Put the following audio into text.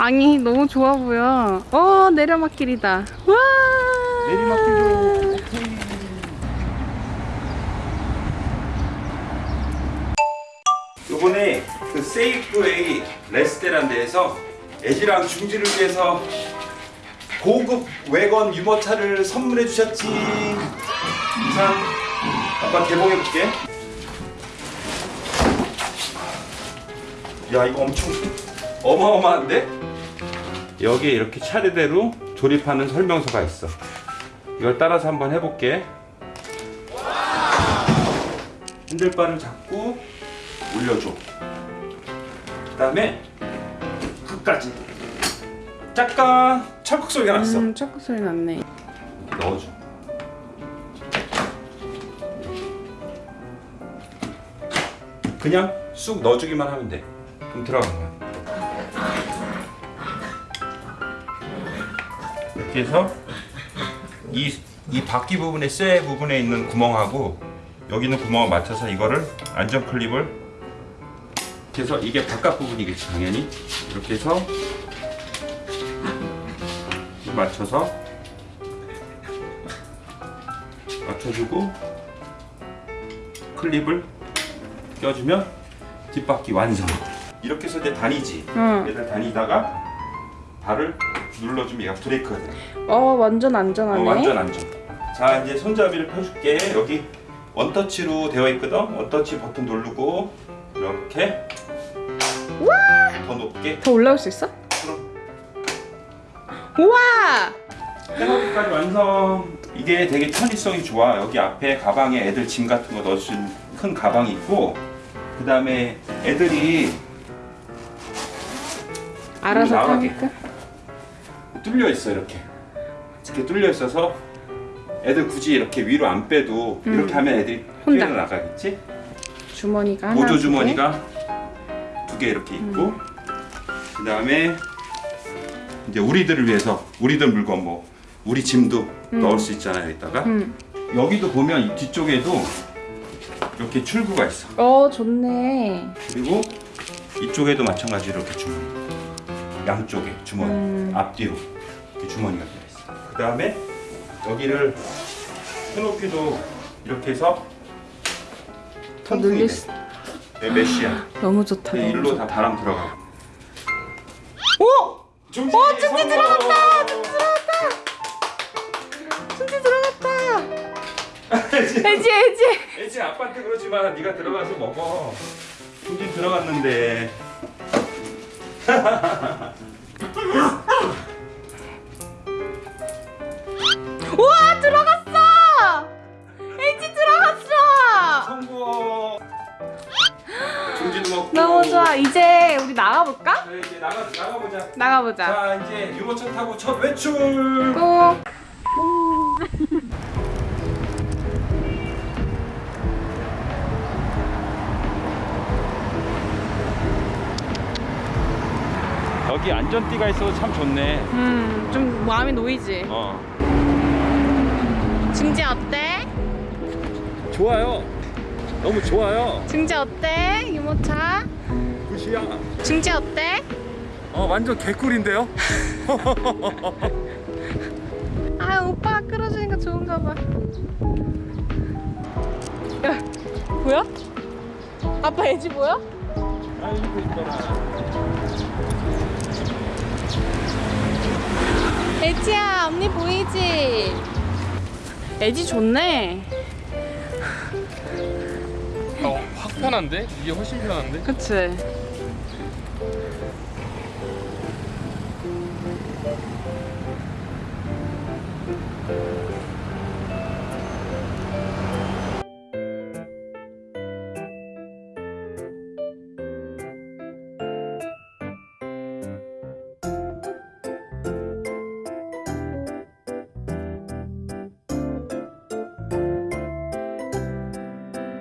앙이 너무 좋아 보여. 어 내려막길이다. 와. 내리막길로. 요번에 그 세이프웨이 레스테란 데에서 애지랑 중지를 위해서 고급 외건 유모차를 선물해 주셨지. 자, 아빠 개봉해 볼게. 야, 이거 엄청 어마어마한데? 여기에 이렇게 차례대로 조립하는 설명서가 있어. 이걸 따라서 한번 해볼게. 핸들바를 잡고 올려줘. 그 다음에 끝까지. 잠깐 철컥 소리가 났어. 음 초코 소리 났네. 넣어줘. 그냥 쑥 넣어주기만 하면 돼. 그럼 들어간 거야. 이렇게 해서 이, 이 바퀴 부분에 쇠 부분에 있는 구멍하고 여기 있는 구멍을 맞춰서 이거를 안전 클립을 해서 이게 바깥 부분이겠지 당연히. 이렇게 해서 맞춰서 맞춰주고 클립을 껴주면 뒷바퀴 완성. 이렇게 해서 이제 다니지. 응. 얘들 다니다가 발을 눌러주면 얘가 브레이크가 돼어 완전 안전하네. 어, 완전 안전 자 이제 손잡이를 펴줄게 여기 원터치로 되어 있거든 원터치 버튼 누르고 이렇게 더 높게 더 올라올 수 있어? 그럼 우와. 패너기까지 완성. 이게 되게 편의성이 좋아. 여기 앞에 가방에 애들 짐 같은 거 넣을 수 있는 큰 가방이 있고, 그 다음에 애들이 알아서. 타니까. 뚫려 있어 이렇게. 이렇게 뚫려 있어서 애들 굳이 이렇게 위로 안 빼도 음. 이렇게 하면 애들이 혼자. 나가겠지? 주머니가 하나. 두 개. 주머니가 두 개 이렇게 있고, 음. 그 다음에 이제 우리들을 위해서 우리들 물건 뭐 우리 짐도 음. 넣을 수 있잖아요. 여기다가. 응. 여기도 보면 이 뒤쪽에도 이렇게 출구가 있어. 어 좋네. 그리고 이쪽에도 마찬가지로 이렇게 주머니. 양쪽에 주머니. 음. 앞뒤로 주머니가 되어 있어. 그 다음에 여기를 스노피도 이렇게 해서 더 통풍이. 수. 네, 메쉬야. 너무 좋다. 너무 일로. 다 바람 들어가고. 오! 중지 어, 중지 성공! 들어갔다! 진짜 들어갔다. 애지, 애지 애지. 아빠한테 그러지 마. 네가 들어가서 먹어. 중지 들어갔는데. 우와 들어갔어. 애지 들어갔어. 성공. 중지도 먹고. 너무 좋아. 이제 우리 나가볼까? 자, 이제 나가 나가보자. 나가보자. 자 이제 유모차 타고 첫 외출. 고. 여기 안전띠가 있어서 참 좋네. 음, 좀 마음이 놓이지. 어. 증지 어때? 좋아요. 너무 좋아요. 증지 어때? 유모차. 굿이야. 증지 어때? 어 완전 개꿀인데요? 아 오빠가 끌어주니까 좋은가 봐. 야, 보여? 아빠 애지 보여? 아이고 이뻐라. 애지야 언니 보이지? 애지 좋네. 어, 확 편한데? 이게 훨씬 편한데? 그치?